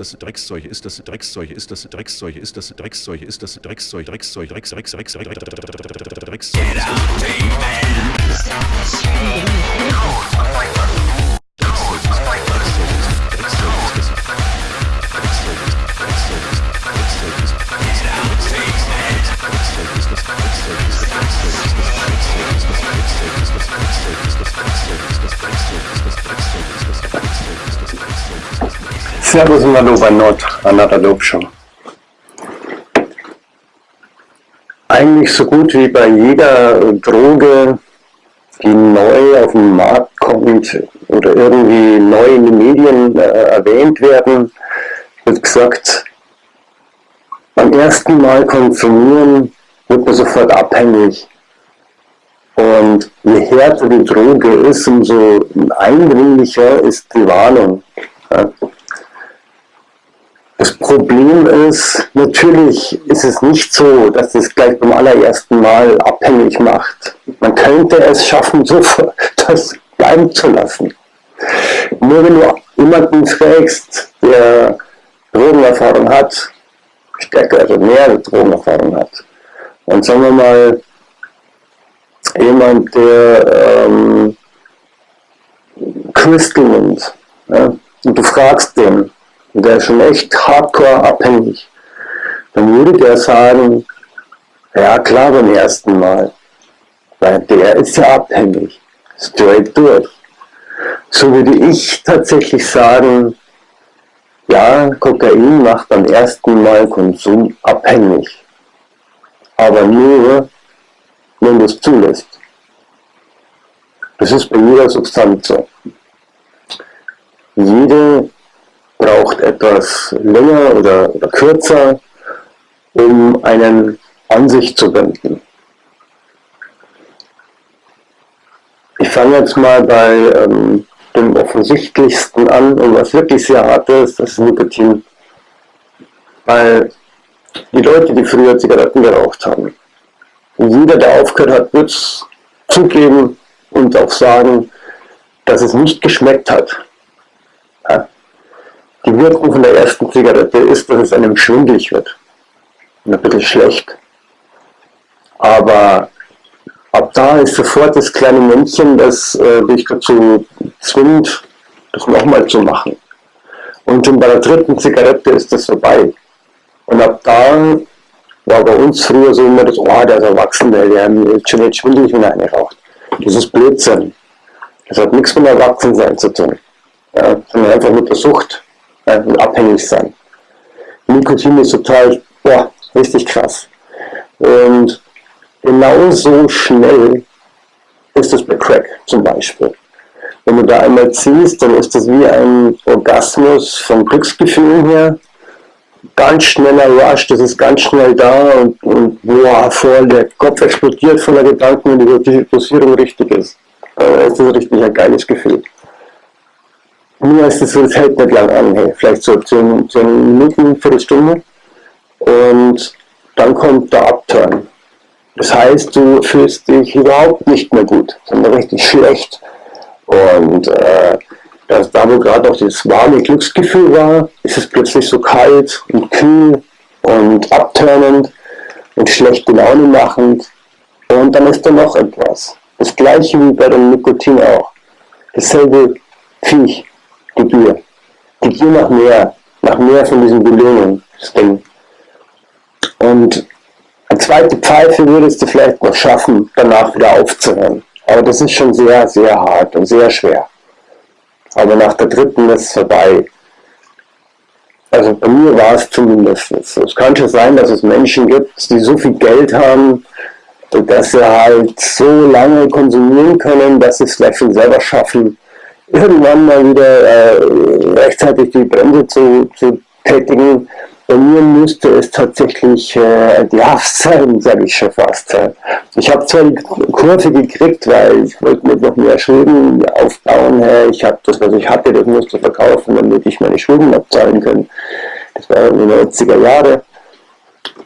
das Dreckszeug, ist das Dreckszeug, ist das Dreckszeug, ist das Dreckszeug, ist das Dreckszeug, Dreckszeug, Drecks, Drecks, Drecks, Drecks, Dreckszeug. Servus und Hallo bei Not, Another Dope Show. Eigentlich so gut wie bei jeder Droge, die neu auf den Markt kommt oder irgendwie neu in den Medien äh, erwähnt werden, wird gesagt, beim ersten Mal konsumieren wird man sofort abhängig. Und je härter die Droge ist, umso eindringlicher ist die Warnung. Ja. Das Problem ist, natürlich ist es nicht so, dass es gleich beim allerersten Mal abhängig macht. Man könnte es schaffen, so das bleiben zu lassen. Nur wenn du jemanden fragst, der Drogenerfahrung hat, stärker, also mehr Drogenerfahrung hat, und sagen wir mal, jemand, der ähm, Crystal nimmt, ja, und du fragst den, und der ist schon echt hardcore abhängig, dann würde der sagen, ja klar beim ersten Mal, weil der ist ja abhängig, straight durch. So würde ich tatsächlich sagen, ja, Kokain macht beim ersten Mal Konsum abhängig, aber nur, wenn du es zulässt. Das ist bei jeder Substanz so. Jede braucht etwas länger oder, oder kürzer, um einen an sich zu binden. Ich fange jetzt mal bei ähm, dem offensichtlichsten an und was wirklich sehr hart ist, das ist Nikotin. Weil die Leute, die früher Zigaretten geraucht haben, jeder, der aufgehört hat, wird es zugeben und auch sagen, dass es nicht geschmeckt hat. Die Wirkung von der ersten Zigarette ist, dass es einem schwindlig wird. Und ein bisschen schlecht. Aber ab da ist sofort das kleine Männchen, das äh, dich dazu zwingt, das nochmal zu machen. Und schon bei der dritten Zigarette ist das vorbei. Und ab da war bei uns früher so immer das, oh, der ist erwachsen, der, ist schon jetzt schwindelig, wenn er eine raucht. Das ist Blödsinn. Das hat nichts mit Erwachsensein zu tun. Ja, sondern einfach mit der Sucht äh, abhängig sein. Nikotin ist total, boah, richtig krass. Und genauso schnell ist es bei Crack zum Beispiel. Wenn du da einmal ziehst, dann ist das wie ein Orgasmus vom Glücksgefühl her. Ganz schneller Rush, das ist ganz schnell da und, und boah, voll, der Kopf explodiert voller Gedanken, wenn die Dosierung richtig ist. Äh, ist das richtig ein geiles Gefühl. Mir ist es hält nicht lang an, hey, vielleicht so 10, 10 Minuten, Viertelstunde. Und dann kommt der Upturn. Das heißt, du fühlst dich überhaupt nicht mehr gut, sondern richtig schlecht. Und äh, das, da wo gerade auch das warme Glücksgefühl war, ist es plötzlich so kalt und kühl und abturnend und schlechte Laune machend. Und dann ist da noch etwas. Das gleiche wie bei dem Nikotin auch. Dasselbe Viech. Gier. Die Gier nach mehr, nach mehr von diesen Belohnungen. Und eine zweite Pfeife würdest du vielleicht noch schaffen, danach wieder aufzuhören. Aber das ist schon sehr, sehr hart und sehr schwer. Aber nach der dritten ist es vorbei. Also bei mir war es zumindest so. Es kann schon sein, dass es Menschen gibt, die so viel Geld haben, dass sie halt so lange konsumieren können, dass sie es vielleicht schon selber schaffen, irgendwann mal wieder äh, rechtzeitig die Bremse zu, zu tätigen. Bei mir müsste es tatsächlich äh, die Haft sein, sage ich schon fast. Ich habe zwar die Kurve gekriegt, weil ich wollte mir noch mehr Schulden aufbauen. Ich habe das, was ich hatte, das musste verkaufen, damit ich meine Schulden abzahlen kann. Das war in den 90er Jahre,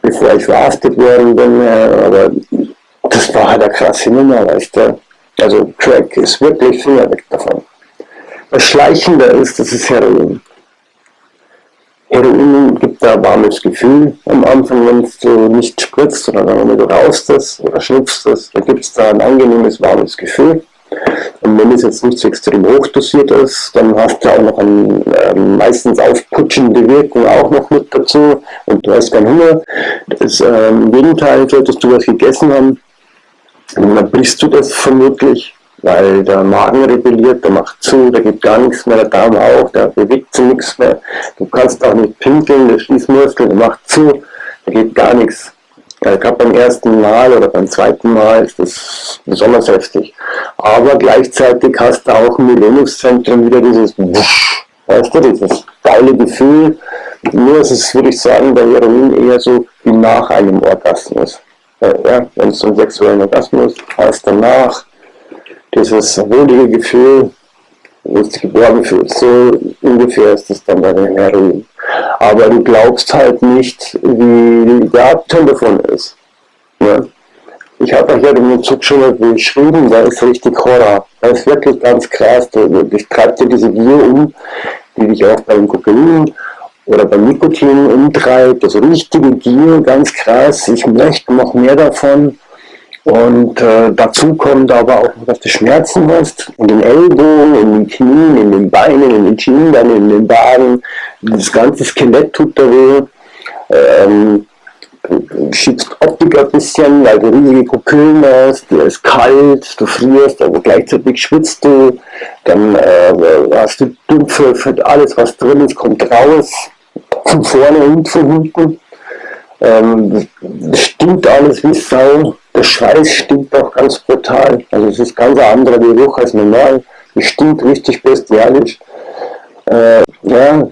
bevor ich verhaftet worden bin. Aber das war halt eine krasse Nummer, weißt du. Also Crack ist wirklich Finger weg davon. Was schleichender ist, das ist Heroin. Heroin gibt da ein warmes Gefühl am Anfang, wenn du nicht spritzt, sondern wenn du rauchst das oder schnupfst das, dann gibt es da ein angenehmes warmes Gefühl. Und wenn es jetzt nicht so extrem hochdosiert ist, dann hast du auch noch eine äh, meistens aufputschende Wirkung auch noch mit dazu und du hast keinen Hunger. Das, äh, Im Gegenteil, solltest du was gegessen haben, dann brichst du das vermutlich, weil der Magen rebelliert, der macht zu, da geht gar nichts mehr, der Darm auch, da bewegt sich nichts mehr. Du kannst auch nicht pinkeln, der Schließmuskel, der macht zu, da geht gar nichts. Gerade beim ersten Mal oder beim zweiten Mal ist das besonders heftig. Aber gleichzeitig hast du auch im Belohnungszentrum wieder dieses Wusch, weißt du, dieses geile Gefühl. Nur ist es, würde ich sagen, bei Heroin eher so wie nach einem Orgasmus. Ja, wenn du einen sexuellen Orgasmus hast, danach dieses wohlige Gefühl, wo du geborgen fühlst, so ungefähr ist es dann bei dem Heroin aber du glaubst halt nicht, wie der Abteil davon ist. Ja? Ich habe euch ja den Zug schon mal beschrieben, da ist richtig Horror. Da ist wirklich ganz krass. Ich treibe dir diese Gier um, die dich auch beim Kokain oder beim Nikotin umtreibt. Das richtige Gier, ganz krass. Ich möchte noch mehr davon. Und äh, dazu kommt aber auch, dass du Schmerzen hast in den Ellbogen, in den Knien, in den Beinen, in den Schienbeinen, in den Waden. Das ganze Skelett tut da weh. Ähm, schiebst Optik ein bisschen, weil du riesige Pupillen hast, dir ist kalt, du frierst, aber gleichzeitig schwitzt du, dann äh, hast du Dumpfe, alles was drin ist, kommt raus, von vorne und von hinten. Ähm, stinkt alles wie Sau. Der Schweiß stinkt auch ganz brutal. Also es ist ganz ein anderer Geruch als normal. Es stinkt richtig bestialisch. Äh, ja.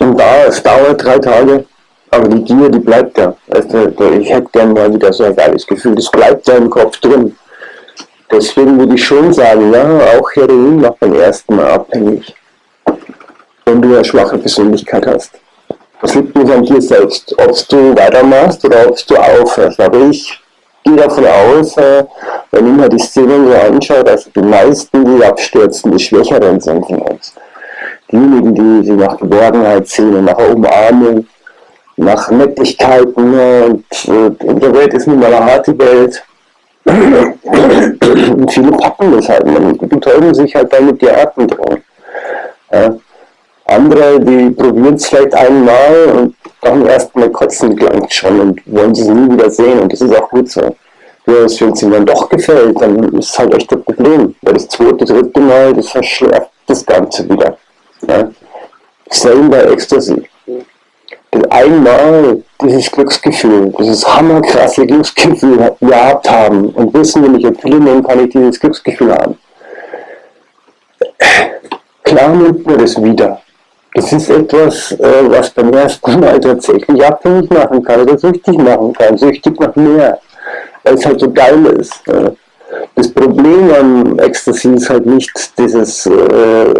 Und da, es dauert drei Tage. Aber die Gier, die bleibt ja. Also, ich hätte gerne mal wieder so ein geiles Gefühl. Das bleibt ja im Kopf drin. Deswegen würde ich schon sagen, ja, auch Heroin macht beim ersten Mal abhängig. Wenn du eine schwache Persönlichkeit hast. Das liegt nicht an dir selbst, ob du weitermachst oder ob du aufhörst. Aber ich gehe davon aus, äh, wenn ich mir die Szenen so anschaue, dass die meisten, die abstürzen, die Schwächeren sind von uns. Diejenigen, die sich nach Geborgenheit sehen, nach Umarmung, nach Nettigkeiten äh, und äh, in der Welt ist nun mal eine harte Welt. Und viele packen das halt, man betäuben sich halt dann mit die Atmung. Ja. Andere, die probieren es vielleicht einmal und beim ersten Mal kotzen gelangt schon und wollen sie nie wieder sehen und das ist auch gut so. Wenn es ihnen dann doch gefällt, dann ist es halt echt ein Problem, weil das zweite, dritte Mal, das verschärft das Ganze wieder. Ja. Same bei Ecstasy. Das einmal dieses Glücksgefühl, dieses hammerkrasse Glücksgefühl gehabt haben und wissen, wenn ich Pille nehme, kann ich dieses Glücksgefühl haben. Klar nimmt man das wieder. Das ist etwas, äh, was beim ersten Mal tatsächlich abhängig machen kann oder süchtig machen kann, süchtig nach mehr, weil es halt so geil ist. Das Problem am Ecstasy ist halt nicht dieses äh,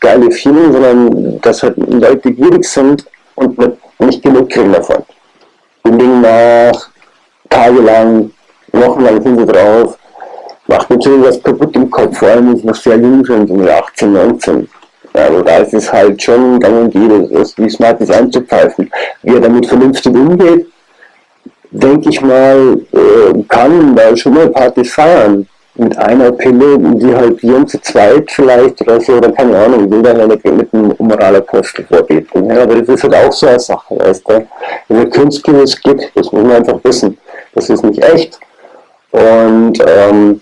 geile Feeling, sondern dass halt Leute gierig sind und nicht genug kriegen davon. Die legen nach, tagelang, wochenlang sind sie drauf, macht natürlich was kaputt im Kopf, vor allem sie noch sehr jung so 18, 19. Also da ist es halt schon gang und gäbe, wie smart ist einzupfeifen. Wie er damit vernünftig umgeht, denke ich mal, äh, kann da schon mal Partys feiern. Mit einer Pille, die halt Jung zu zweit vielleicht oder so, oder keine Ahnung, will da ja nicht mit einem Moralapostel vorbeten. Ja, aber das ist halt auch so eine Sache, weißt du. Wenn ein Künstler es gibt, das muss man einfach wissen. Das ist nicht echt. Und ähm,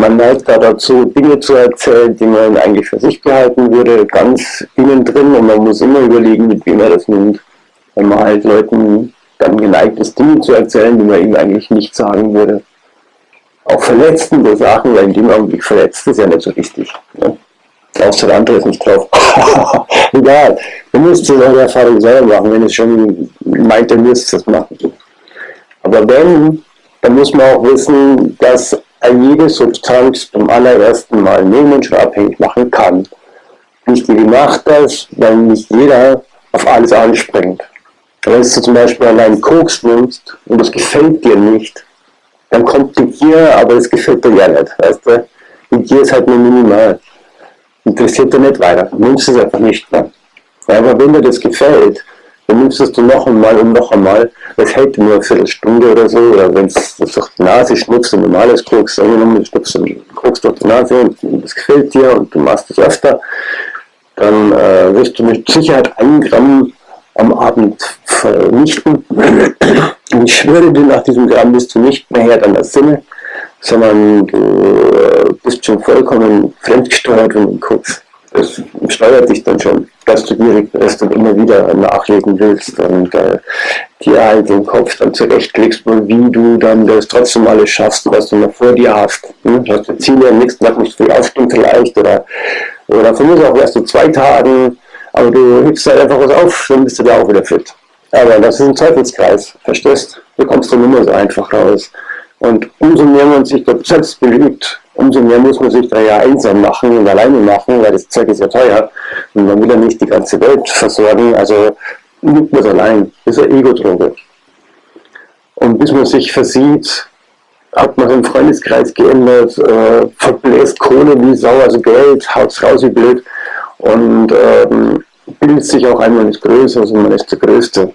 man neigt da dazu, Dinge zu erzählen, die man eigentlich für sich behalten würde, ganz innen drin und man muss immer überlegen, mit wem er das nimmt. Wenn man halt Leuten dann geneigt ist, Dinge zu erzählen, die man ihm eigentlich nicht sagen würde. Auch verletzende Sachen, weil in dem Augenblick verletzt ist ja nicht so richtig. Ne? Außer der andere ist nicht drauf. Egal, du musst es eure Erfahrung selber machen, wenn es schon meint, dann müsst es machen. Aber wenn, dann muss man auch wissen, dass jede Substanz beim allerersten Mal nehmen schon abhängig machen kann. Wichtige macht das, weil nicht jeder auf alles anspringt. Wenn du zum Beispiel allein Koks nimmst und das gefällt dir nicht, dann kommt die Gier, aber es gefällt dir ja nicht, weißt du? Die Gier ist halt nur minimal. Interessiert dir nicht weiter, nimmst es einfach nicht mehr. Aber wenn dir das gefällt, dann nimmst du es noch einmal und noch einmal. Das hält nur eine Viertelstunde oder so. Oder wenn es durch die Nase schnupfst, ein normales Koks, angenommen, du schnupfst einen Koks durch die Nase und das gefällt dir und du machst es öfter, dann äh, wirst du mit Sicherheit ein Gramm am Abend vernichten. Und ich schwöre dir, nach diesem Gramm bist du nicht mehr Herr deiner Sinne, sondern du äh, bist schon vollkommen fremdgesteuert, du guckst. Das steuert dich dann schon, dass du gierig bist und immer wieder nachlegen willst und äh, dir halt den Kopf dann zurechtlegst, wie du dann das trotzdem alles schaffst, was du noch vor dir hast. Hm? Du hast du Ziele am nächsten Tag nicht früh aufstehen vielleicht oder, oder von mir auch erst in zwei Tagen, aber du hebst halt einfach was auf, dann bist du da auch wieder fit. Aber das ist ein Teufelskreis, verstehst? Du kommst dann immer so einfach raus. Und umso mehr man sich selbst belügt, umso mehr muss man sich da ja einsam machen und alleine machen, weil das Zeug ist ja teuer. Und man will ja nicht die ganze Welt versorgen, also nimmt man es allein. Das ist eine Ego-Droge. Und bis man sich versieht, hat man seinen Freundeskreis geändert, äh, verbläst Kohle wie Sau, also Geld, haut's raus wie blöd und ähm, bildet sich auch einmal nicht größer, also man ist der Größte.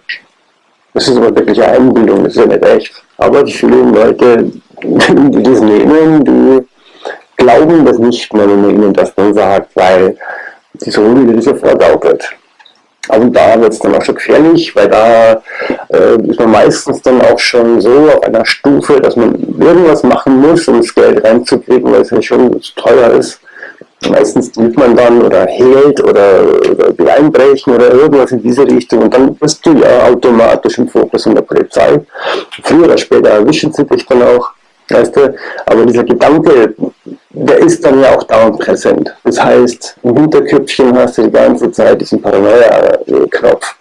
Das ist aber wirklich eine Einbildung, das ist ja nicht echt. Aber die vielen Leute, die das nehmen, die glauben das nicht wenn man ihnen das dann sagt, weil die so wie das ja vorgaukelt. Aber da wird es dann auch schon gefährlich, weil da äh, ist man meistens dann auch schon so auf einer Stufe, dass man irgendwas machen muss, um das Geld reinzukriegen, weil es ja schon teuer ist. Meistens nimmt man dann oder hält oder, oder einbrechen oder irgendwas in diese Richtung und dann bist du ja automatisch im Fokus von der Polizei. Früher oder später erwischen sie dich dann auch, weißt du, aber dieser Gedanke, der ist dann ja auch dauernd präsent. Das heißt, im Hinterköpfchen hast du die ganze Zeit diesen Paranoia-Knopf.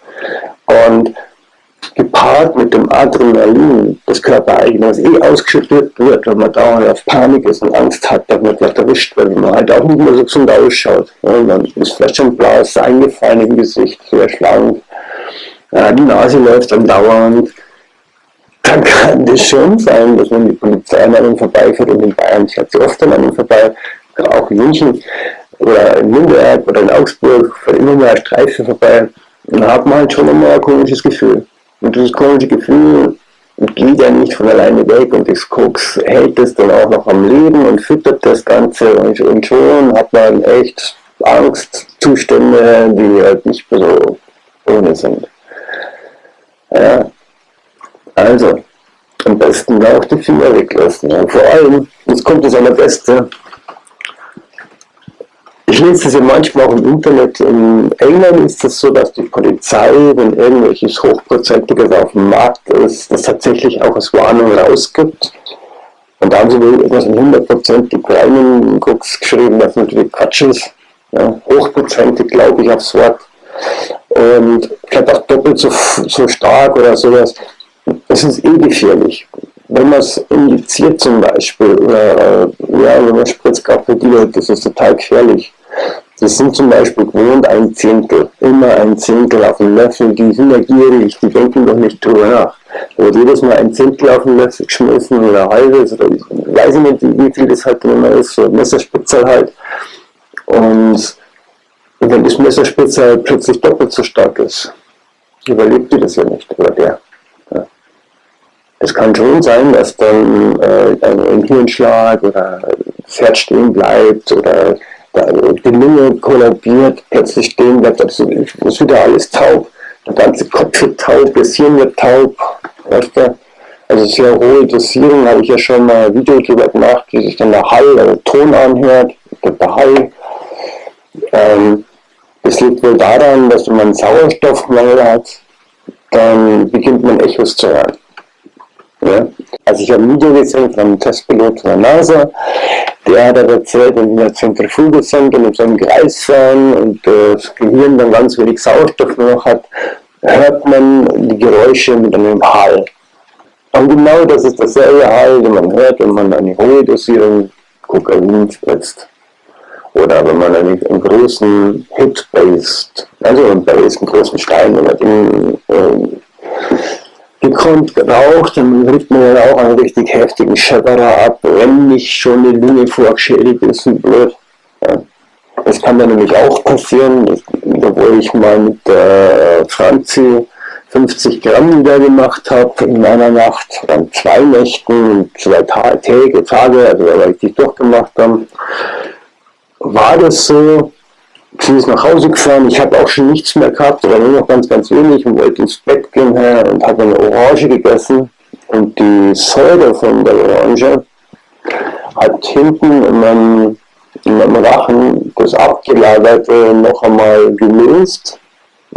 Und gepaart mit dem Adrenalin des Körpereigenen, eh ausgeschüttet wird, wenn man dauernd auf Panik ist und Angst hat, dass man gleich erwischt wird, wenn man halt auch nicht mehr so gesund ausschaut. Ja, dann ist vielleicht schon blass, eingefallen im Gesicht, sehr schlank, ja, die Nase läuft dann dauernd. Dann kann das schon sein, dass man die Polizei an einem vorbeifährt und in Bayern fährt sie oft an einem vorbei, auch in München oder in Nürnberg oder in Augsburg, fährt immer mal eine Streife vorbei. Und dann hat man halt schon immer ein komisches Gefühl. Und dieses komische Gefühl geht ja nicht von alleine weg und das Koks hält es dann auch noch am Leben und füttert das Ganze und, und schon hat man echt Angstzustände, die halt nicht mehr so ohne sind. Ja. Also, am besten auch die Finger weglassen. Und vor allem, jetzt kommt das allerbeste, ich lese das ja manchmal auch im Internet. In England ist es das so, dass die Polizei, wenn irgendwelches Hochprozentiges auf dem Markt ist, das tatsächlich auch als Warnung rausgibt. Und da haben sie wohl etwas in 100% kleinen Gucks geschrieben, was natürlich Quatsch ist. Ja, hochprozentig glaube ich aufs Wort. Und vielleicht auch doppelt so, so stark oder sowas. Es ist eh gefährlich wenn man es injiziert zum Beispiel, oder äh, ja, wenn man spritzt Spritzkapodiol, das ist total gefährlich. Das sind zum Beispiel gewohnt ein Zehntel, immer ein Zehntel auf den Löffel, die sind ja gierig, die denken doch nicht drüber nach. Da wird jedes Mal ein Zehntel auf den Löffel geschmissen oder halbes, oder weiß ich nicht, wie viel das halt immer ist, so ein Messerspitzer halt. Und wenn das Messerspitzer plötzlich doppelt so stark ist, überlebt die das ja nicht, oder der. Es kann schon sein, dass dann äh, ein Hirnschlag oder Herz stehen bleibt oder die Lunge kollabiert, plötzlich stehen bleibt, das ist wieder alles taub. Der ganze Kopf wird taub, das Hirn wird taub. Weißt du? Also sehr hohe Dosierung habe ich ja schon mal ein Video darüber gemacht, wie sich dann der Hall, oder Ton anhört, der Hall. Ähm, das liegt wohl daran, dass wenn man Sauerstoffmangel hat, dann beginnt man Echos zu hören. Ja? Also ich habe ein Video gesehen von einem Testpilot von der NASA, der hat erzählt, wenn wir Zentrifuge sind und in so einem Kreis fahren und äh, das Gehirn dann ganz wenig Sauerstoff noch hat, hört man die Geräusche mit einem Hall. Und genau das ist derselbe Hall, den man hört, wenn man eine hohe Dosierung Kokain spritzt. Oder wenn man einen, einen großen Hit based, also einen einen großen Stein, wenn man den äh, gekonnt geraucht, dann kriegt man ja auch einen richtig heftigen Schepperer ab, wenn nicht schon die Lunge vorgeschädigt ist und blöd. Ja. Das kann dann nämlich auch passieren, das wo ich mal mit der Franzi 50 Gramm wieder gemacht habe in einer Nacht, dann zwei Nächten, zwei Tage, Tage also weil ich die durchgemacht habe, war das so, sie ist nach Hause gefahren, ich habe auch schon nichts mehr gehabt, oder nur noch ganz, ganz wenig und wollte ins Bett gehen her und habe eine Orange gegessen. Und die Säure von der Orange hat hinten in meinem, in meinem Rachen das Abgelagerte noch einmal gelöst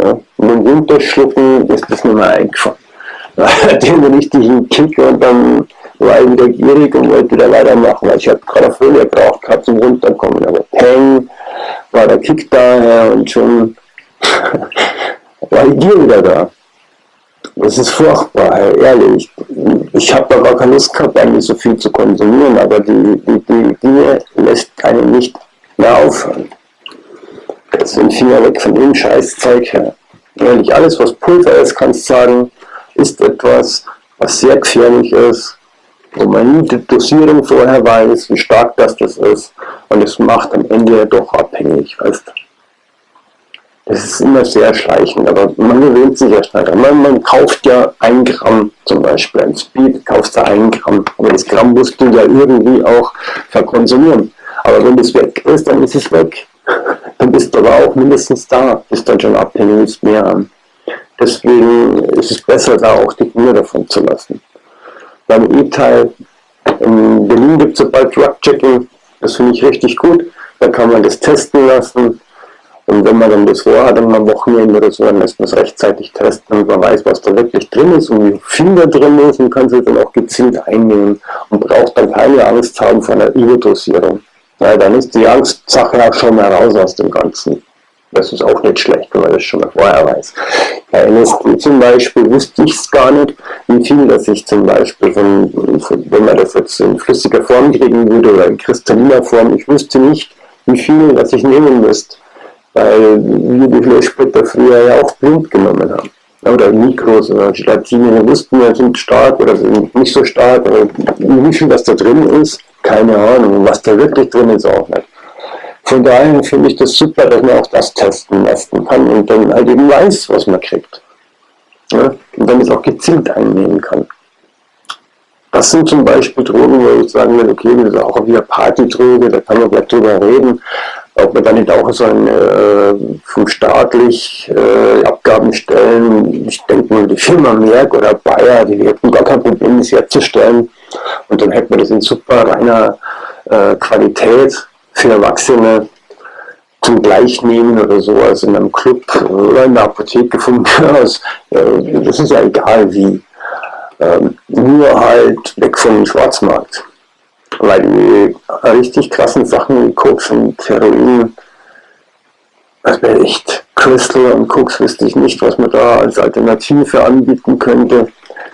ja, und im Runterschlucken ist das nicht mehr eingefallen. Den richtigen Kick und dann war ich wieder gierig und wollte wieder weitermachen, weil ich habe gerade Folie gebraucht gehabt zum Runterkommen. Aber Peng war der Kick daher und schon war die Gier wieder da. Das ist furchtbar, ehrlich. Ich habe da gar keine Lust gehabt, eigentlich so viel zu konsumieren, aber die, die, die Gier lässt einen nicht mehr aufhören. Jetzt sind Finger weg von dem Scheißzeug her. Ehrlich, alles was Pulver ist, kannst du sagen, ist etwas, was sehr gefährlich ist, wo man die Dosierung vorher weiß, wie stark das, das ist und es macht am Ende ja doch abhängig, weißt. Das ist immer sehr schleichend, aber man gewöhnt sich ja schnell. Man, man kauft ja ein Gramm zum Beispiel, ein Speed kaufst du ein Gramm, aber das Gramm musst du ja irgendwie auch verkonsumieren. Aber wenn das weg ist, dann ist es weg. Dann bist du aber auch mindestens da, bist dann schon abhängig, mehr an. Deswegen ist es besser, da auch die Finger davon zu lassen. Beim E-Teil in Berlin gibt es bald Drug-Checking, das finde ich richtig gut. Da kann man das testen lassen. Und wenn man dann das vorhat, dann am Wochenende oder so, dann lässt man es rechtzeitig testen und man weiß, was da wirklich drin ist und wie viel da drin ist und kann es dann auch gezielt einnehmen und braucht dann keine Angst haben vor einer Überdosierung. Ja, dann ist die Angstsache auch schon mal raus aus dem Ganzen. Das ist auch nicht schlecht, wenn man das schon mal vorher weiß. Bei LSD zum Beispiel wusste ich es gar nicht, wie viel das ich zum Beispiel, von, von, wenn man das jetzt in flüssiger Form kriegen würde oder in kristalliner Form, ich wüsste nicht, wie viel das ich nehmen müsste. Weil wir die Fleischsplitter früher ja auch blind genommen haben. Oder Mikros oder Gelatine, wir wussten ja, sind stark oder sind nicht so stark, aber wie viel das da drin ist, keine Ahnung. Was da wirklich drin ist, auch nicht. Von daher finde ich das super, dass man auch das testen lassen kann und dann halt eben weiß, was man kriegt. Ja? Und dann es auch gezielt einnehmen kann. Das sind zum Beispiel Drogen, wo ich sagen will, okay, das ist auch wieder Partydroge, da kann man gleich drüber reden, ob man da nicht auch so ein äh, vom staatlich äh, Abgaben stellen, ich denke mal die Firma Merck oder Bayer, die hätten gar kein Problem, das herzustellen und dann hätten wir das in super reiner äh, Qualität für Erwachsene zum Gleichnehmen oder sowas in einem Club oder in der Apotheke von mir aus. Das ist ja egal wie. Ähm, nur halt weg vom Schwarzmarkt. Weil die richtig krassen Sachen wie Koks und Heroin, das wäre echt Crystal und Koks wüsste ich nicht, was man da als Alternative anbieten könnte.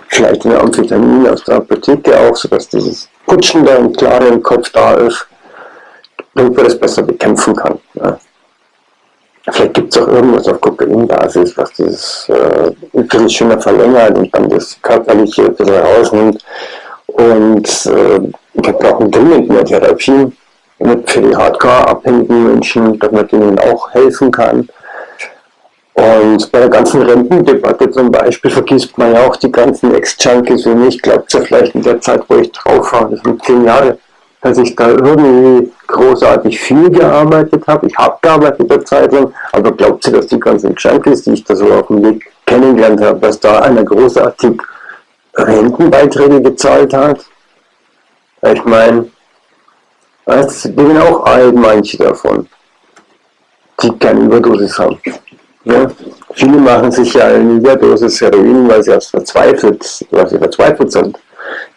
Vielleicht eine Amphetamin aus der Apotheke auch, sodass dieses Putschen da im klaren Kopf da ist damit man das besser bekämpfen kann. Ja. Vielleicht gibt es auch irgendwas auf Kokainbasis, was das äh, ein bisschen schöner verlängert und dann das Körperliche ein bisschen rausnimmt. Und äh, wir brauchen dringend mehr Therapie für die hardcore-abhängigen Menschen, dass man denen auch helfen kann. Und bei der ganzen Rentendebatte zum Beispiel vergisst man ja auch die ganzen Ex-Junkies wie mich. Glaubt ja vielleicht in der Zeit, wo ich drauf war, das sind zehn Jahre, dass ich da irgendwie großartig viel gearbeitet habe. Ich habe gearbeitet in der Zeit lang, aber glaubt sie, dass die ganzen Junkies, die ich da so auf dem Weg kennengelernt habe, dass da einer großartig Rentenbeiträge gezahlt hat? Ich meine, die sind auch alt, manche davon, die keine Überdosis haben. Ja? Viele machen sich ja eine Überdosis Heroin, weil sie erst verzweifelt, weil sie verzweifelt sind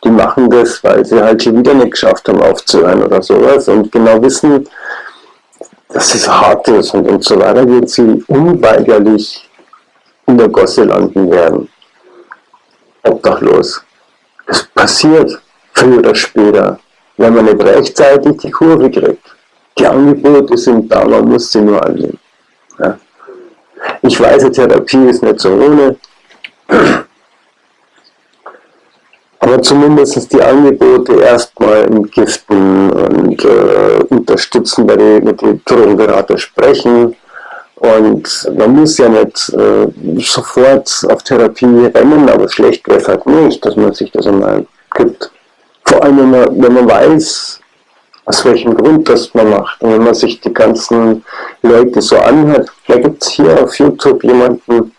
die machen das, weil sie halt schon wieder nicht geschafft haben aufzuhören oder sowas und genau wissen, dass es hart ist und, und so weiter wird sie unweigerlich in der Gosse landen werden. Obdachlos. Es passiert früher oder später, wenn man nicht rechtzeitig die Kurve kriegt. Die Angebote sind da, man muss sie nur annehmen. Ja. Ich weiß, Therapie ist nicht so ohne aber zumindest die Angebote erstmal entgiften und äh, unterstützen, bei den, mit den Drogenberater sprechen. Und Und man muss ja nicht äh, sofort auf Therapie rennen, aber schlecht wäre es halt nicht, dass man sich das einmal gibt. Vor allem, wenn man, wenn man weiß, aus welchem Grund das man macht. Und wenn man sich die ganzen Leute so anhört, da gibt es hier auf YouTube jemanden,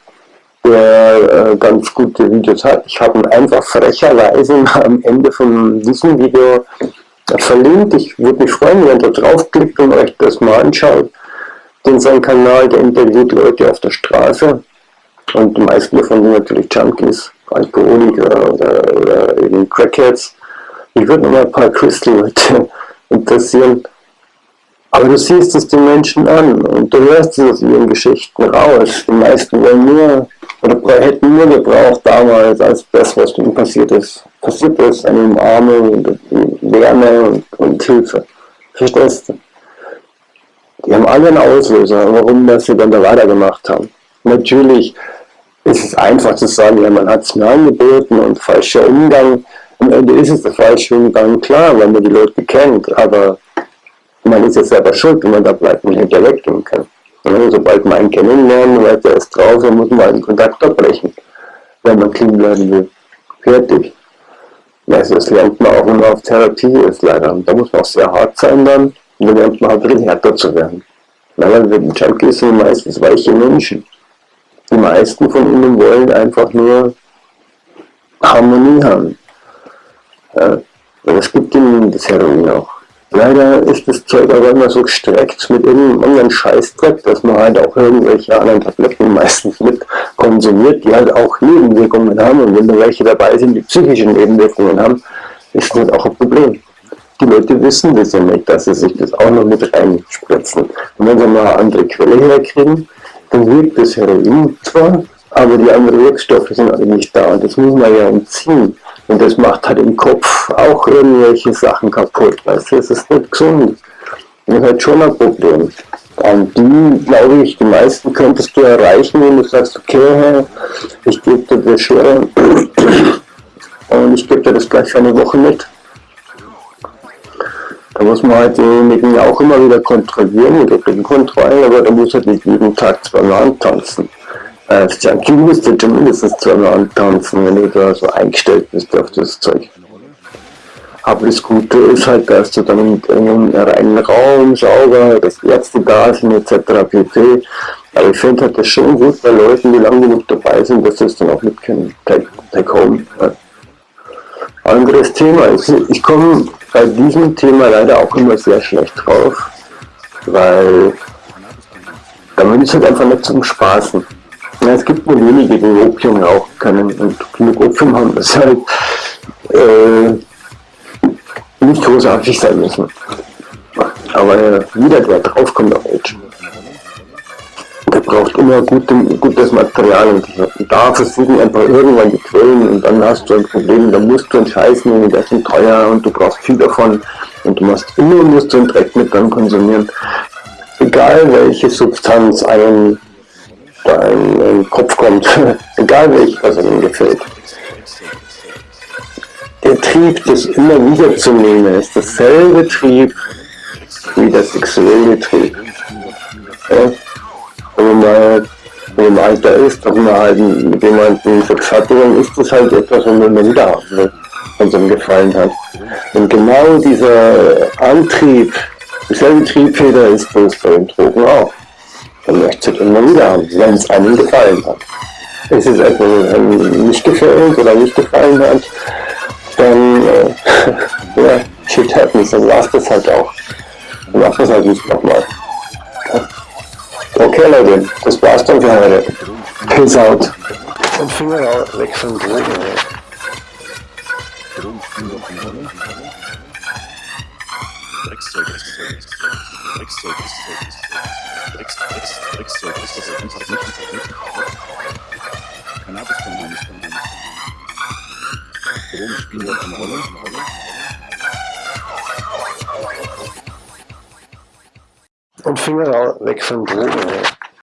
der äh, ganz gute Videos hat. Ich habe ihn einfach frecherweise am Ende von diesem Video verlinkt. Ich würde mich freuen, wenn ihr da draufklickt und euch das mal anschaut. Den sein Kanal, der interviewt Leute auf der Straße und die meisten davon sind natürlich Junkies, Alkoholiker oder, oder eben Crackheads. Ich würde noch mal ein paar Crystal-Leute interessieren. Aber du siehst es den Menschen an und du hörst es aus ihren Geschichten raus. Die meisten wollen nur oder hätten nur gebraucht damals, als das, was ihnen passiert ist, passiert ist, eine Umarmung und Wärme und, und Hilfe. Verstehst du? Die haben alle einen Auslöser, warum das sie dann da weitergemacht haben. Natürlich ist es einfach zu sagen, ja, man hat es mir angeboten und falscher Umgang. Am Ende ist es der falsche Umgang, klar, wenn man die Leute kennt, aber man ist ja selber schuld, wenn man da bleibt und hinterher weggehen kann. Und sobald man einen kennenlernen, weiß er ist drauf, dann muss man den Kontakt abbrechen, wenn man clean bleiben will. Fertig. Also das lernt man auch, wenn man auf Therapie ist, leider. Und da muss man auch sehr hart sein dann, und dann lernt man halt bisschen härter zu werden. Weil die Junkies sind meistens weiche Menschen. Die meisten von ihnen wollen einfach nur Harmonie haben. Ja. Und es gibt ihnen das Heroin auch. Leider ist das Zeug aber immer so gestreckt mit irgendeinem anderen Scheißdreck, dass man halt auch irgendwelche anderen Tabletten meistens mit konsumiert, die halt auch Nebenwirkungen haben. Und wenn da welche dabei sind, die psychische Nebenwirkungen haben, ist das auch ein Problem. Die Leute wissen das ja nicht, dass sie sich das auch noch mit reinspritzen. Und wenn sie mal eine andere Quelle herkriegen, dann wirkt das Heroin zwar, aber die anderen Wirkstoffe sind alle nicht da. Und das muss man ja entziehen. Und das macht halt im Kopf auch irgendwelche Sachen kaputt. Weißt du, es ist nicht gesund. Das ist halt schon ein Problem. Und die, glaube ich, die meisten könntest du erreichen, wenn du sagst, okay, ich gebe dir das schon und ich gebe dir das gleich für eine Woche mit. Da muss man halt denjenigen auch immer wieder kontrollieren mit den Kontrollen, aber da muss halt nicht jeden Tag zweimal antanzen äh, Junkie musst du zumindest zweimal antanzen, wenn du da so eingestellt bist auf das Zeug. Aber das Gute ist halt, dass du dann in einem reinen Raum sauber, dass Ärzte da sind etc. pp. Aber ich finde halt das schon gut bei Leuten, die lange genug dabei sind, dass sie es dann auch mit können. Take, home. Ja. Anderes Thema. Ich, ich komme bei diesem Thema leider auch immer sehr schlecht drauf, weil damit ist halt einfach nicht zum Spaßen. Ja, es gibt nur wenige, die Opium rauchen können und genug Opium haben, das halt äh, nicht großartig sein müssen. Aber äh, jeder, der draufkommt auf Edge, der braucht immer gute, gutes Material und da versuchen einfach irgendwann die Quellen und dann hast du ein Problem, da musst du entscheiden, und das ist teuer und du brauchst viel davon und du musst immer musst du einen Dreck mit dann konsumieren. Egal welche Substanz einen da in den Kopf kommt, egal welches, was ihm gefällt. Der Trieb, das immer wieder zu nehmen, ist dasselbe Trieb wie der sexuelle Trieb. Ja? Wenn man im Alter ist, dass man halt mit jemandem Sex hatte, dann ist das halt etwas, was man wieder haben will, was einem gefallen hat. Und genau dieser Antrieb, dieselbe Triebfeder ist das bei den Drogen auch. Man möchte es immer wieder haben, wenn es einem gefallen hat. Ist es etwas nicht gefällt oder nicht gefallen hat, dann äh, ja, shit happens, dann war es das halt auch. Dann macht das halt nicht nochmal. Okay Leute, das war's dann für heute. Peace out. Und Finger weg von Drogen. Dreckszeug, Dreckszeug, Dreckszeug, Dreckszeug. Drecks, Drecks, Dreckszeug ist das einfach nicht, einfach nicht. Cannabis kann man nicht, kann nicht. Drogen spielen dort eine Rolle. Und Finger weg von Drogen.